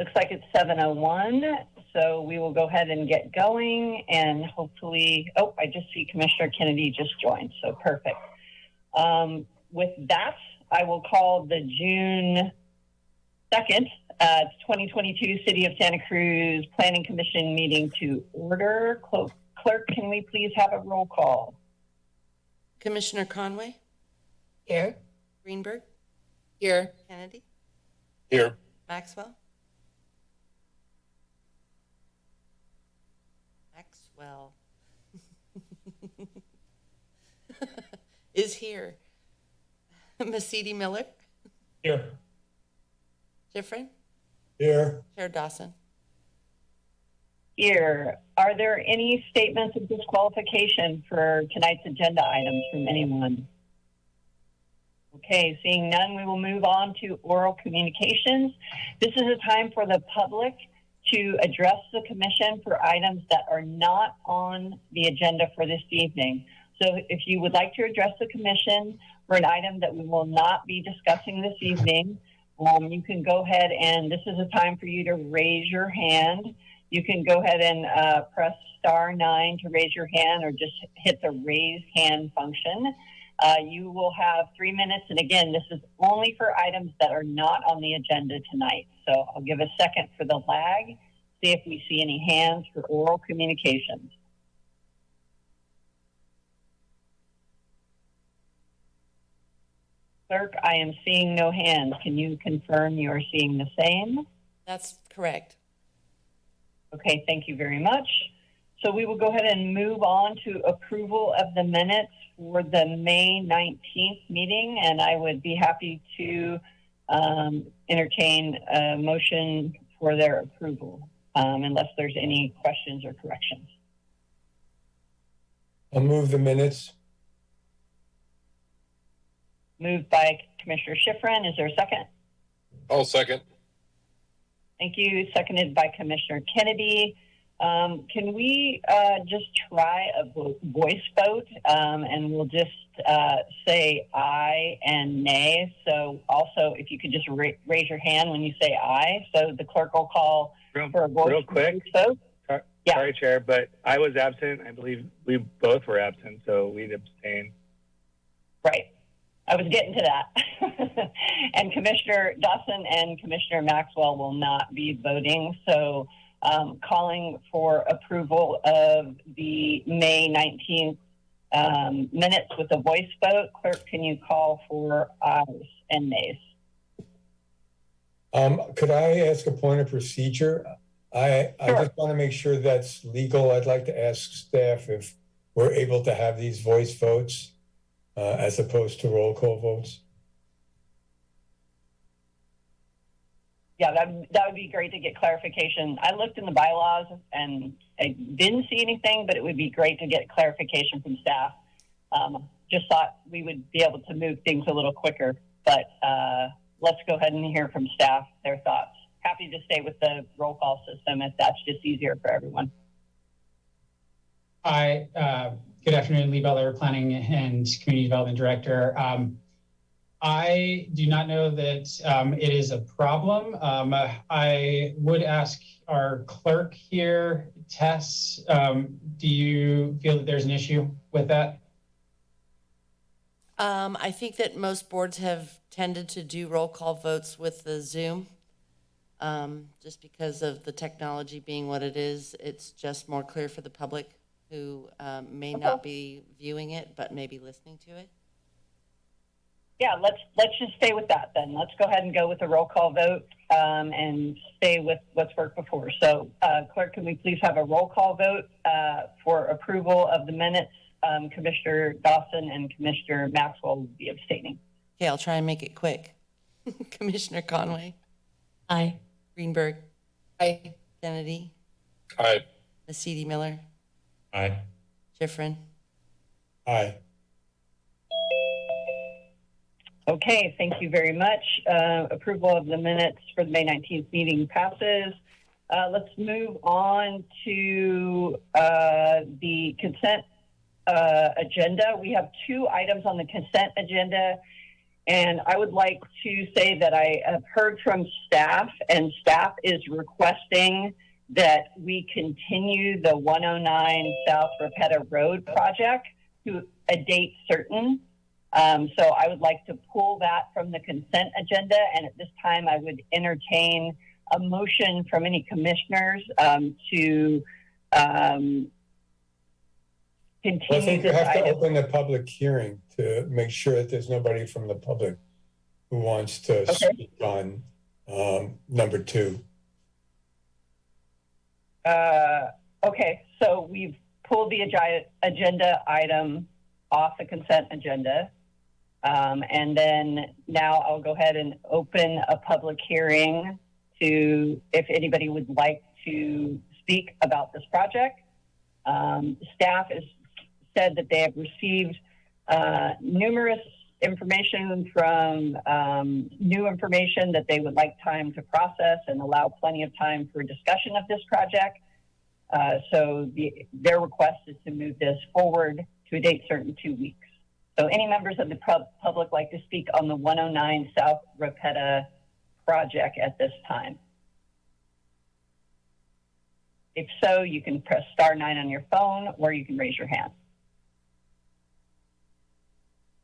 Looks like it's 7:01, so we will go ahead and get going and hopefully, oh, I just see Commissioner Kennedy just joined, so perfect. Um, with that, I will call the June 2nd, uh, 2022 City of Santa Cruz Planning Commission meeting to order. Clo- Clerk, can we please have a roll call? Commissioner Conway, Here. Greenberg, Here. Kennedy, Here. Maxwell. Maxwell. Is here. Mesiti-Miller, Here. Schifrin, Here. Chair Dawson. Here, are there any statements of disqualification for tonight's agenda items from anyone? Okay, seeing none, we will move on to oral communications. This is a time for the public to address the commission for items that are not on the agenda for this evening. So if you would like to address the commission for an item that we will not be discussing this evening, um, you can go ahead and this is a time for you to raise your hand. You can go ahead and uh, press star nine to raise your hand or just hit the raise hand function. Uh, you will have three minutes. And again, this is only for items that are not on the agenda tonight. So I'll give a second for the lag, see if we see any hands for oral communications. Clerk, I am seeing no hands. Can you confirm you are seeing the same? That's correct. Okay, thank you very much. So we will go ahead and move on to approval of the minutes for the May 19th meeting, and I would be happy to um, entertain a motion for their approval, um, unless there's any questions or corrections. I'll move the minutes. Moved by Commissioner Schifrin. Is there a second? I'll second. Thank you. Seconded by Commissioner Kennedy. Um, can we uh, just try a voice vote um, and we'll just uh, say aye and nay? So, also, if you could just ra- raise your hand when you say aye, so the clerk will call Real, for a voice, real quick, vote. Yeah. sorry, Chair, but I was absent. I believe we both were absent, so we'd abstain. Right. I was getting to that. and Commissioner Dawson and Commissioner Maxwell will not be voting. So, um, calling for approval of the May 19th um, minutes with a voice vote. Clerk, can you call for ayes and nays? Um, could I ask a point of procedure? I, I just want to make sure that's legal. I'd like to ask staff if we're able to have these voice votes uh, as opposed to roll call votes. Yeah, that, that would be great to get clarification. I looked in the bylaws and I didn't see anything, but it would be great to get clarification from staff. Um, just thought we would be able to move things a little quicker, but uh, let's go ahead and hear from staff their thoughts. Happy to stay with the roll call system if that's just easier for everyone. Hi, uh, good afternoon, Lee Butler, Planning and Community Development Director. Um, I do not know that um, it is a problem. Um, I would ask our clerk here, Tess, um, do you feel that there's an issue with that? Um, I think that most boards have tended to do roll call votes with the Zoom. Um, just because of the technology being what it is, it's just more clear for the public who um, may not be viewing it, but may be listening to it. Yeah, let's let's just stay with that then. Let's go ahead and go with a roll call vote um, and stay with what's worked before. So, uh, clerk, can we please have a roll call vote uh, for approval of the minutes? Um, Commissioner Dawson and Commissioner Maxwell will be abstaining. Okay, I'll try and make it quick. Commissioner Conway, Aye. Greenberg, Aye. Kennedy, Aye. Mesiti-Miller, Aye. Schifrin. Aye. Okay, thank you very much. Uh, approval of the minutes for the May 19th meeting passes. Uh, let's move on to uh, the consent uh, agenda. We have two items on the consent agenda, And I would like to say that I have heard from staff, and staff is requesting that we continue the 109 South Rapetta Road project to a date certain. Um, so I would like to pull that from the consent agenda, and at this time, I would entertain a motion from any commissioners um, to um, Well, I continue think you have to open the public hearing to make sure that there's nobody from the public who wants to Okay. speak on um, number two. Uh, okay, so we've pulled the agenda item off the consent agenda. Um, and then now I'll go ahead and open a public hearing to, if anybody would like to speak about this project. Um, staff has said that they have received uh, numerous information from um, new information that they would like time to process and allow plenty of time for discussion of this project. Uh, so the, their request is to move this forward to a date certain two weeks. So any members of the pub- public like to speak on the 109 South Rapetta project at this time? If so, you can press star nine on your phone or you can raise your hand.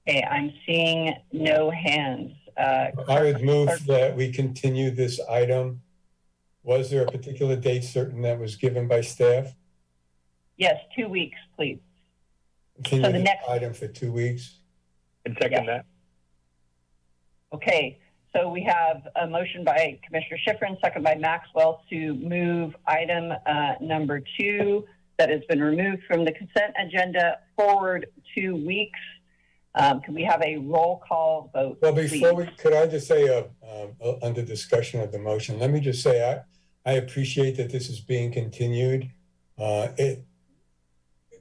Okay, I'm seeing no hands. Uh, I would move that we continue this item. Was there a particular date certain that was given by staff? yes, two weeks, please. Continue So the the next- item for two weeks? And second Yeah. that. Okay, so we have a motion by Commissioner Schifrin, second by Maxwell to move item uh, number two that has been removed from the consent agenda forward two weeks. Um, Can we have a roll call vote? Well, before please? we, could I just say, uh, um, uh, under discussion of the motion, let me just say, I, I appreciate that this is being continued. Uh, It,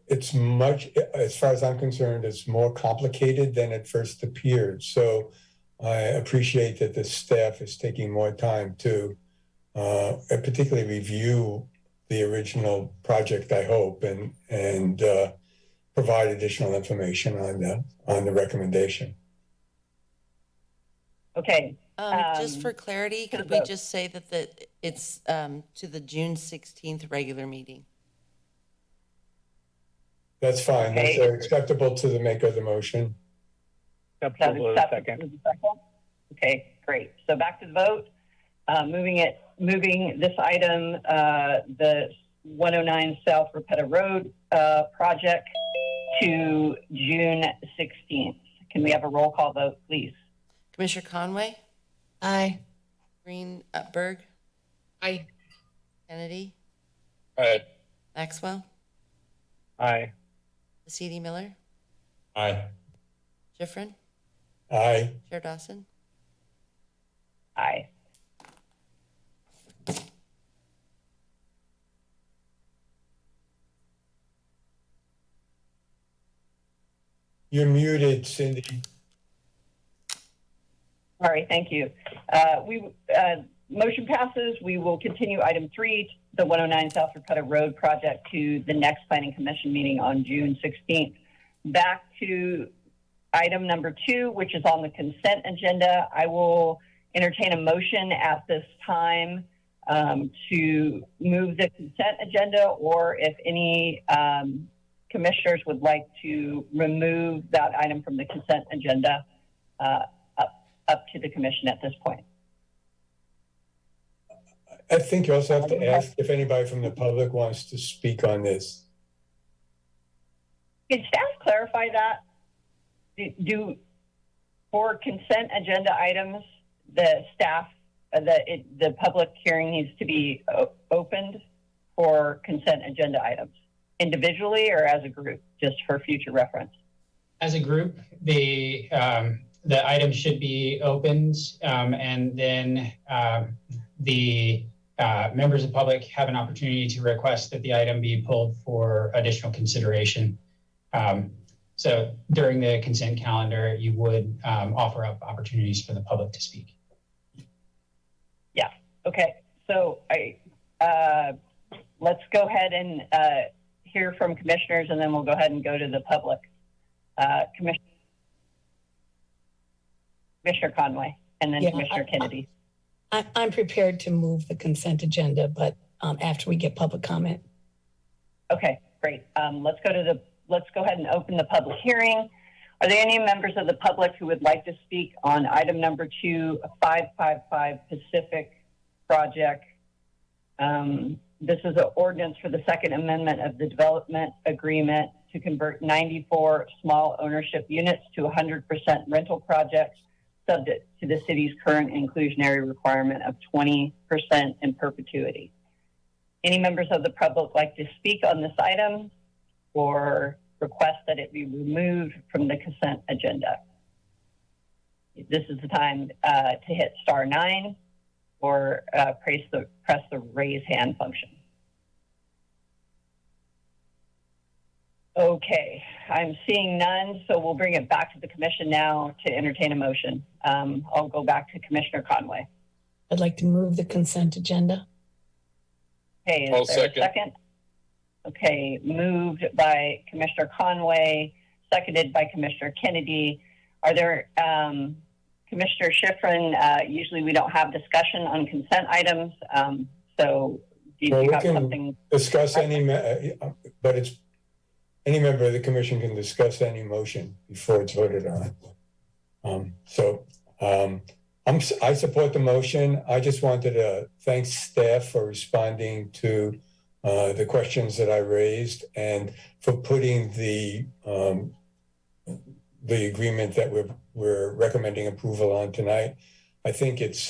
it's much, as far as I'm concerned, it's more complicated than it first appeared. So I appreciate that the staff is taking more time to uh, particularly review the original project, I hope, and, and uh, provide additional information on the, on the recommendation. Okay, Um, just Um, for clarity, could we just say that the, it's, um, to the June sixteenth regular meeting? That's fine. That's Okay. uh, acceptable to the maker of the motion. Acceptable is as second. second. Okay, great. So back to the vote. Uh, Moving it, moving this item, uh, the 109 South Rapetta Road uh, project to June 16th. Can we have a roll call vote, please? Commissioner Conway, Aye. Greenberg, Aye. Kennedy, Aye. Maxwell, Aye. CD Miller, Aye. Schifrin, Aye. Chair Dawson. Aye. You're muted, Cindy. All right, thank you. Uh, We, uh, motion passes. We will continue item three, the 109 South Rapetta Road project to the next planning commission meeting on June 16th. Back to item number two, which is on the consent agenda. I will entertain a motion at this time um, to move the consent agenda, or if any um, commissioners would like to remove that item from the consent agenda, uh, up, up to the commission at this point. I think you also have to ask if anybody from the public wants to speak on this. Can staff clarify that? Do- Do, for consent agenda items, the staff, uh, the, it- the public hearing needs to be opened for consent agenda items individually or as a group, just for future reference? As a group, the, um, the item should be opened, um, and then, um, the, uh, members of the public have an opportunity to request that the item be pulled for additional consideration. Um, so during the consent calendar, you would, um, offer up opportunities for the public to speak. Yeah. Okay, so I, uh, let's go ahead and, uh, hear from commissioners and then we'll go ahead and go to the public. Uh, Commissioner, Commissioner Conway, and then Yeah, Commissioner I- Kennedy. I, I'm prepared to move the consent agenda, but um, after we get public comment. Okay, great. Um, let's go to the, let's go ahead and open the public hearing. Are there any members of the public who would like to speak on item number two, 555 Pacific Project? Um, this is an ordinance for the Second Amendment of the Development Agreement to convert 94 small ownership units to 100% rental projects subject to the city's current inclusionary requirement of 20% in perpetuity. Any members of the public like to speak on this item or request that it be removed from the consent agenda? This is the time uh, to hit star nine or uh, press the press the raise hand function. Okay, I'm seeing none, so we'll bring it back to the commission now to entertain a motion. Um, I'll go back to Commissioner Conway. I'd like to move the consent agenda. Okay, I'll is there a second. second? Okay, moved by Commissioner Conway, seconded by Commissioner Kennedy. Are there, um, Commissioner Schifrin, uh, usually we don't have discussion on consent items. Um, so do Well, you we have can- something? Discuss any, me- uh, but it's, any member of the commission can discuss any motion before it's voted on. Um, so, um, I support the motion. I just wanted to thank staff for responding to uh, the questions that I raised and for putting the, um, the agreement that we're, we're recommending approval on tonight. I think it's